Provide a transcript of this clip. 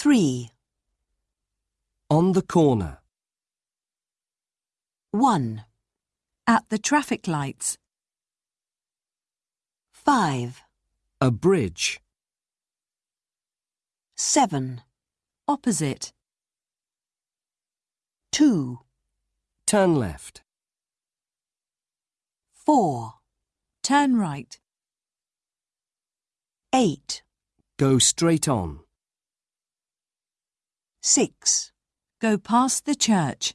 3. On the corner. 1. At the traffic lights. 5. A bridge. 7. Opposite. 2. Turn left. 4. Turn right. 8. Go straight on. 6. Go past the church.